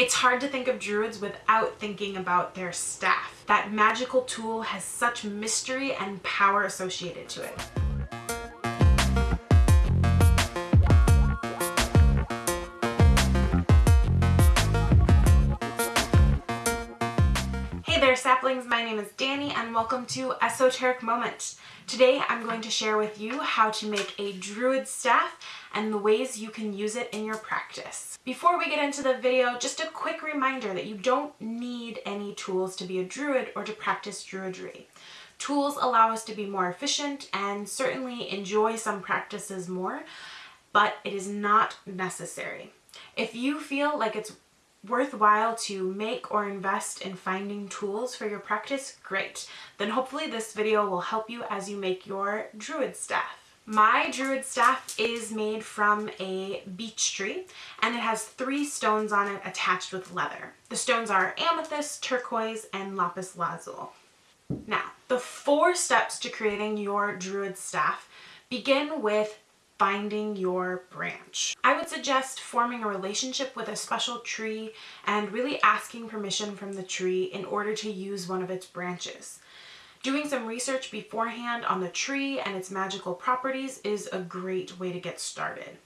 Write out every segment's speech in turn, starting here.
It's hard to think of druids without thinking about their staff. That magical tool has such mystery and power associated to it. Saplings, my name is Danny and welcome to Esoteric Moment. Today I'm going to share with you how to make a druid staff and the ways you can use it in your practice. Before we get into the video, just a quick reminder that you don't need any tools to be a druid or to practice druidry. Tools allow us to be more efficient and certainly enjoy some practices more, but it is not necessary. If you feel like it's worthwhile to make or invest in finding tools for your practice, great. Then hopefully this video will help you as you make your druid staff. My druid staff is made from a beech tree and it has three stones on it attached with leather. The stones are amethyst, turquoise, and lapis lazuli. Now, the four steps to creating your druid staff begin with finding your branch. I would suggest forming a relationship with a special tree and really asking permission from the tree in order to use one of its branches. Doing some research beforehand on the tree and its magical properties is a great way to get started.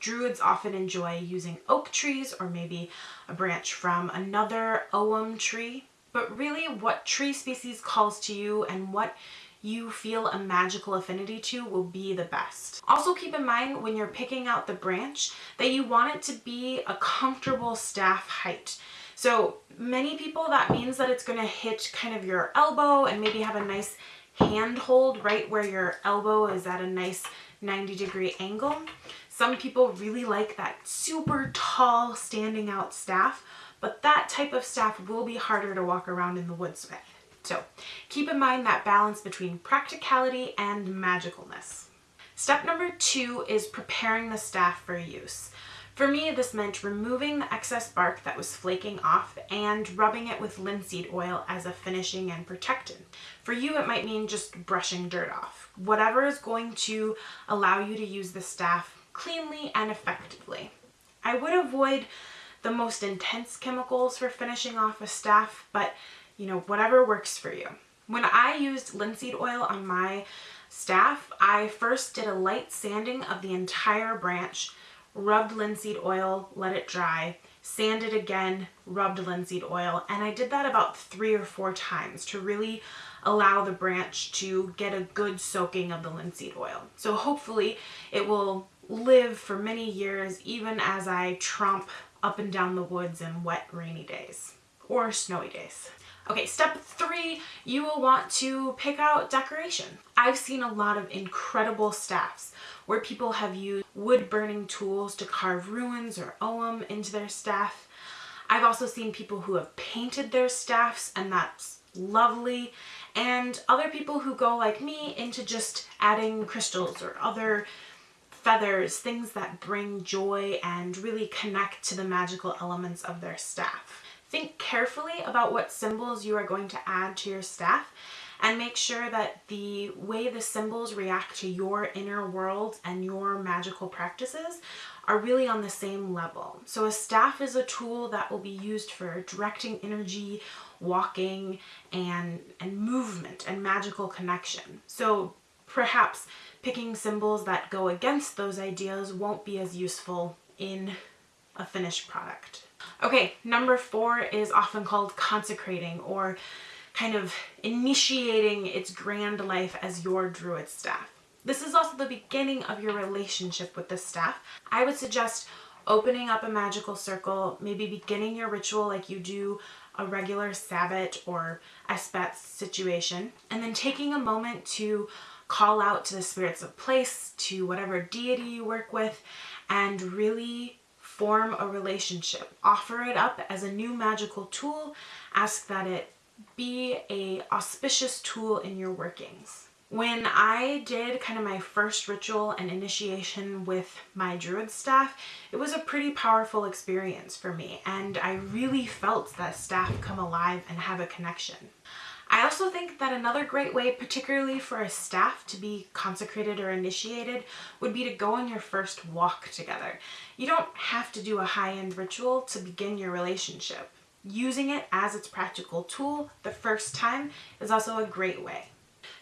Druids often enjoy using oak trees or maybe a branch from another Ogham tree, but really what tree species calls to you and what you feel a magical affinity to will be the best. Also keep in mind when you're picking out the branch that you want it to be a comfortable staff height. So many people that means that it's going to hit kind of your elbow and maybe have a nice handhold right where your elbow is at a nice 90 degree angle. Some people really like that super tall standing out staff, but that type of staff will be harder to walk around in the woods with. So keep in mind that balance between practicality and magicalness. Step number two is preparing the staff for use. For me, this meant removing the excess bark that was flaking off and rubbing it with linseed oil as a finishing and protectant. For you, it might mean just brushing dirt off. Whatever is going to allow you to use the staff cleanly and effectively. I would avoid the most intense chemicals for finishing off a staff, but you know, whatever works for you. When I used linseed oil on my staff, I first did a light sanding of the entire branch rubbed linseed oil, let it dry, sanded again, rubbed linseed oil, and I did that about three or four times to really allow the branch to get a good soaking of the linseed oil. So hopefully it will live for many years even as I tromp up and down the woods in wet rainy days or snowy days. Okay, step three, you will want to pick out decoration. I've seen a lot of incredible staffs where people have used wood burning tools to carve runes or ogham into their staff. I've also seen people who have painted their staffs and that's lovely and other people who go like me into just adding crystals or other feathers, things that bring joy and really connect to the magical elements of their staff. Think carefully about what symbols you are going to add to your staff and make sure that the way the symbols react to your inner world and your magical practices are really on the same level. So a staff is a tool that will be used for directing energy, walking, and, and movement and magical connection. So perhaps picking symbols that go against those ideas won't be as useful in a finished product. Okay, number four is often called consecrating or kind of initiating its grand life as your druid staff. This is also the beginning of your relationship with the staff. I would suggest opening up a magical circle, maybe beginning your ritual like you do a regular Sabbat or Esbat situation, and then taking a moment to call out to the spirits of place, to whatever deity you work with, and really form a relationship. Offer it up as a new magical tool. Ask that it be a auspicious tool in your workings. When I did kind of my first ritual and initiation with my druid staff, it was a pretty powerful experience for me and I really felt that staff come alive and have a connection. I also think that another great way, particularly for a staff to be consecrated or initiated, would be to go on your first walk together. You don't have to do a high-end ritual to begin your relationship. Using it as its practical tool the first time is also a great way.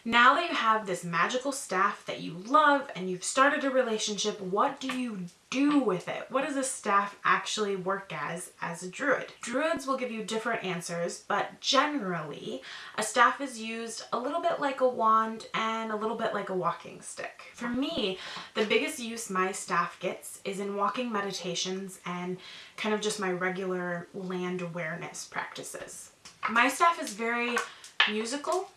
Now that you have this magical staff that you love and you've started a relationship, what do you do with it? What does a staff actually work as as a druid? Druids will give you different answers, but generally a staff is used a little bit like a wand and a little bit like a walking stick. For me, the biggest use my staff gets is in walking meditations and kind of just my regular land awareness practices. My staff is very musical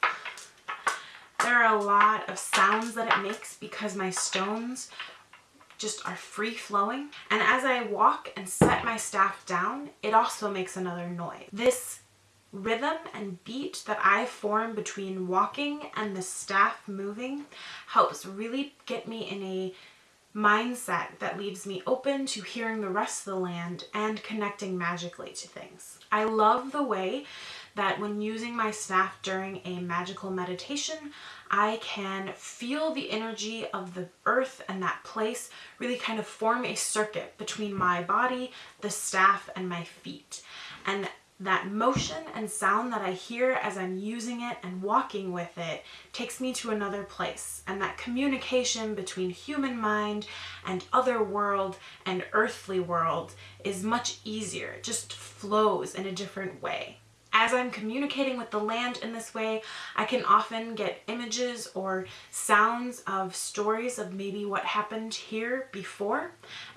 there are a lot of sounds that it makes because my stones just are free flowing. And as I walk and set my staff down, it also makes another noise. This rhythm and beat that I form between walking and the staff moving helps really get me in a mindset that leaves me open to hearing the rest of the land and connecting magically to things. I love the way that when using my staff during a magical meditation, I can feel the energy of the earth and that place really kind of form a circuit between my body, the staff, and my feet. That motion and sound that I hear as I'm using it and walking with it takes me to another place. And that communication between human mind and other world and earthly world is much easier. It just flows in a different way. As I'm communicating with the land in this way, I can often get images or sounds of stories of maybe what happened here before.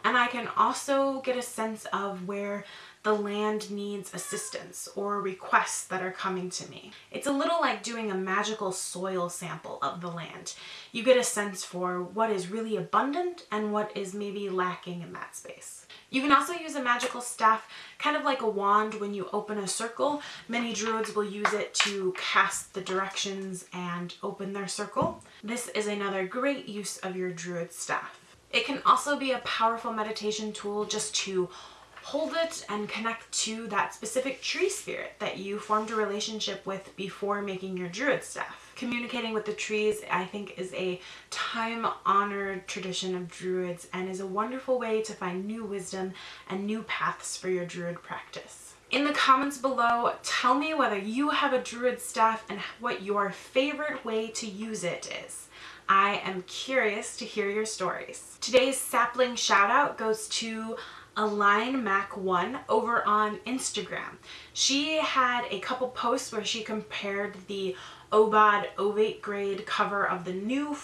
And I can also get a sense of where the land needs assistance or requests that are coming to me. It's a little like doing a magical soil sample of the land. You get a sense for what is really abundant and what is maybe lacking in that space. You can also use a magical staff kind of like a wand when you open a circle. Many druids will use it to cast the directions and open their circle. This is another great use of your druid staff. It can also be a powerful meditation tool just to hold it and connect to that specific tree spirit that you formed a relationship with before making your druid staff. Communicating with the trees, I think, is a time-honored tradition of druids and is a wonderful way to find new wisdom and new paths for your druid practice. In the comments below, tell me whether you have a druid staff and what your favorite way to use it is. I am curious to hear your stories. Today's sapling shout out goes to Align Mac 1 over on Instagram. She had a couple posts where she compared the OBOD Ovate grade cover of the new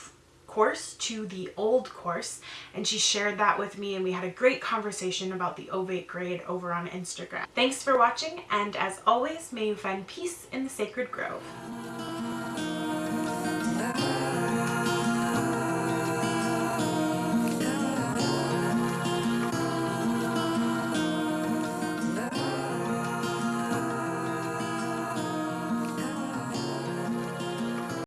course to the old course and she shared that with me and we had a great conversation about the ovate grade over on Instagram. Thanks for watching and as always may you find peace in the sacred grove.